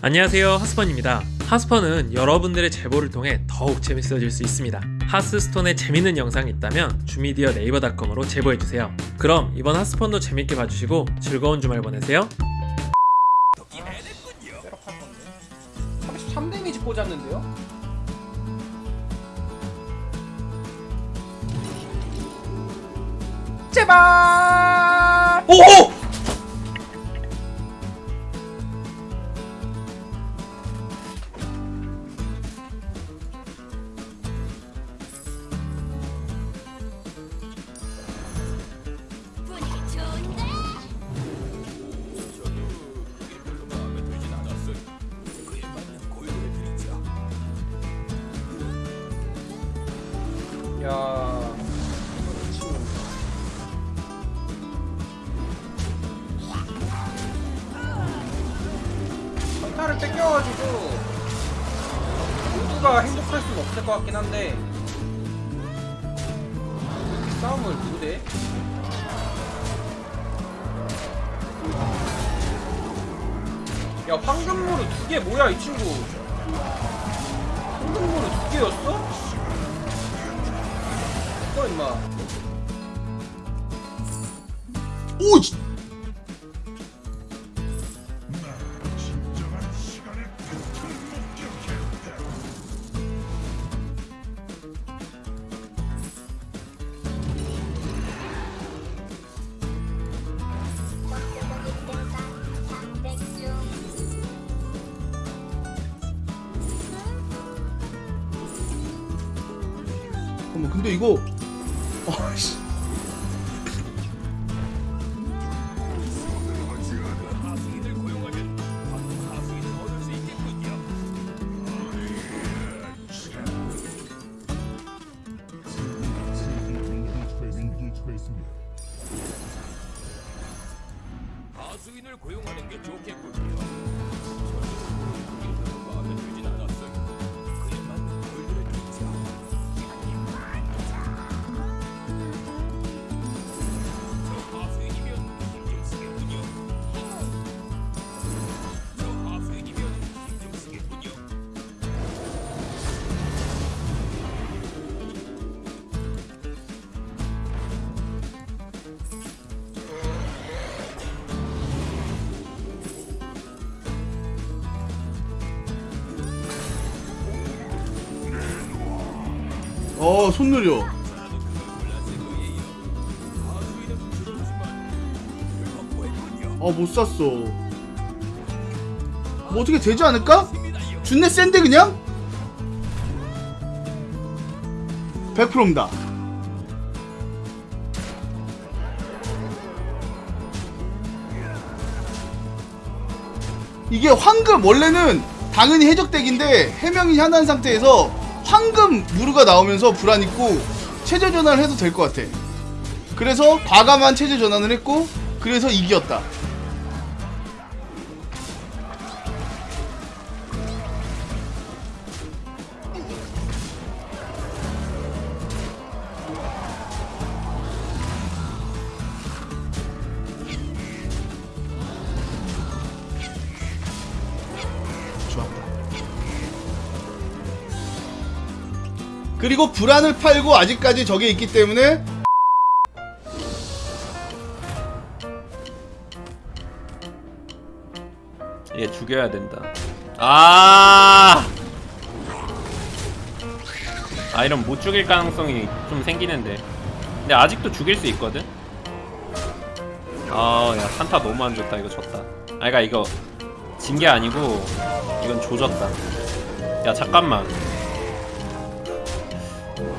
안녕하세요 하스펀입니다. 하스펀은 여러분들의 제보를 통해 더욱 재밌어질 수 있습니다. 하스스톤에 재밌는 영상이 있다면 주미디어 네이버닷컴으로 제보해주세요. 그럼 이번 하스펀도 재밌게 봐주시고 즐거운 주말 보내세요. 셋업할 건데 33 데미지 꽂았는데요? 제발! 오오! 선타를 뺏겨가지고 모두가 행복할 수는 없을 것 같긴 한데 이렇게 싸움을 누구 대? 야 황금무르 두개 뭐야 이 친구 황금무르 두 개였어? 어 임마 오! 잠깐만 근데 이거 아씨 하수인을 고용하는 게 좋겠군요. 어 손 느려 어 못 샀어 뭐 어떻게 되지 않을까? 준내 센데 그냥? 100%입니다 이게 황금 원래는 당연히 해적덱인데 해명이 하나인 상태에서 황금 무르가 나오면서 불안 있고 체제 전환을 해도 될 것 같아. 그래서 과감한 체제 전환을 했고 그래서 이겼다. 그리고 불안을 팔고 아직까지 저게 있기 때문에 얘 죽여야 된다. 아! 아 이런 못 죽일 가능성이 좀 생기는데. 근데 아직도 죽일 수 있거든. 아, 야 산타 너무 안 좋다. 이거 졌다. 아, 그러니까 이거 진 게 아니고 이건 조졌다. 야 잠깐만.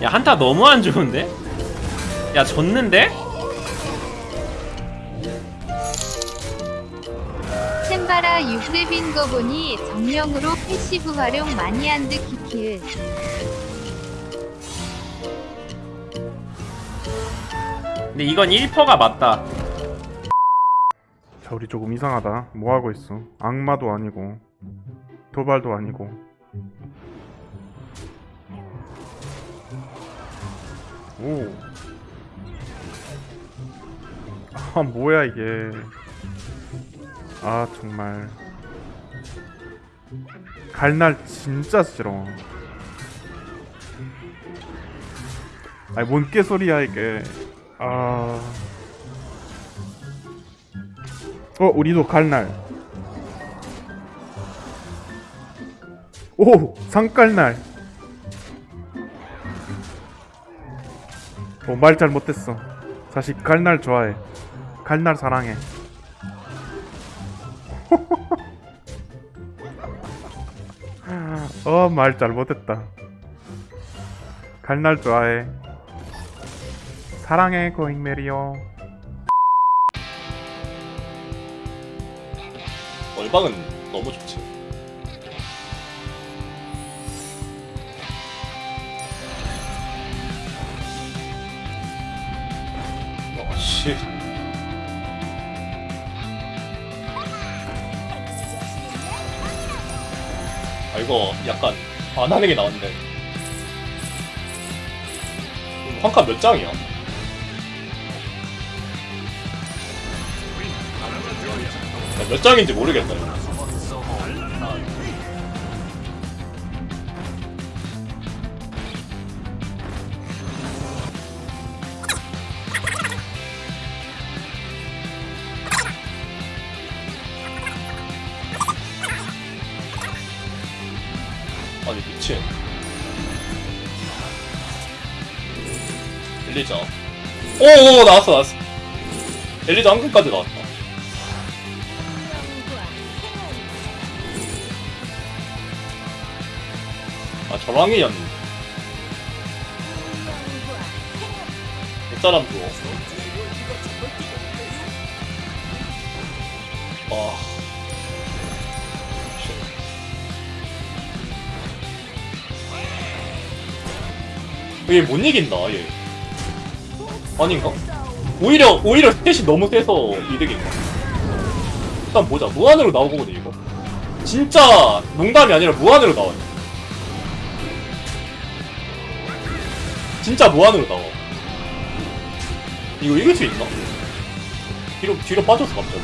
야 한타 너무 안 좋은데? 야 졌는데? 템바라 유그랩인 거 보니 정령으로 패시브 활용 많이 한 듯 키킬. 근데 이건 1퍼가 맞다. 자 우리 조금 이상하다 뭐하고 있어 악마도 아니고 도발도 아니고 오. 아 뭐야 이게 아 정말 갈날 진짜 싫어. 아니 뭔 개소리야 이게. 아. 어 우리도 갈날. 오 상갈날. 어 말 잘 못했어. 자식 갈날 좋아해. 갈날 사랑해. 어 말 잘 못했다. 갈날 좋아해. 사랑해 고잉 메리오. 얼방은 너무 좋지. 씨. 아, 이거 약간 안 하는 게. 음, 한칸 몇 장이야? 야, 몇 장인지 모르겠다. 이거. 아니 미친. 엘리자. 오오 나왔어 나왔어. 엘리자 한근까지 나왔다. 아 저랑이였네. 이 사람도. 아. 얘 못 이긴다 얘. 아닌가? 오히려 오히려 셋이 너무 세서 이득인가? 일단 보자 무한으로 나오거든 이거. 진짜 농담이 아니라 무한으로 나와요. 진짜 무한으로 나와. 이거 이길 수 있나? 뒤로 뒤로 빠졌어 갑자기.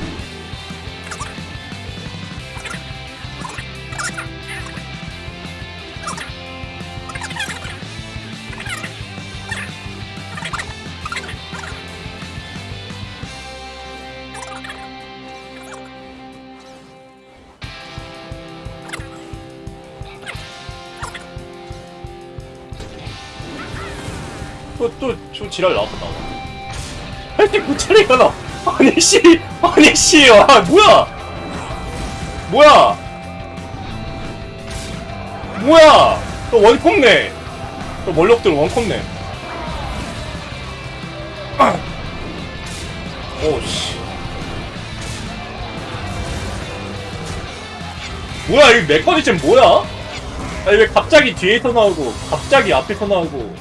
또또저 지랄 나왔다. 할때 고차리가 나. 아니 씨, 아니 씨, 아 뭐야? 뭐야? 뭐야? 또 원콤네. 또 멀럭들 원콤네. 오 씨. 뭐야 이 메커니즘 뭐야? 아니 왜 갑자기 뒤에서 나오고 갑자기 앞에서 나오고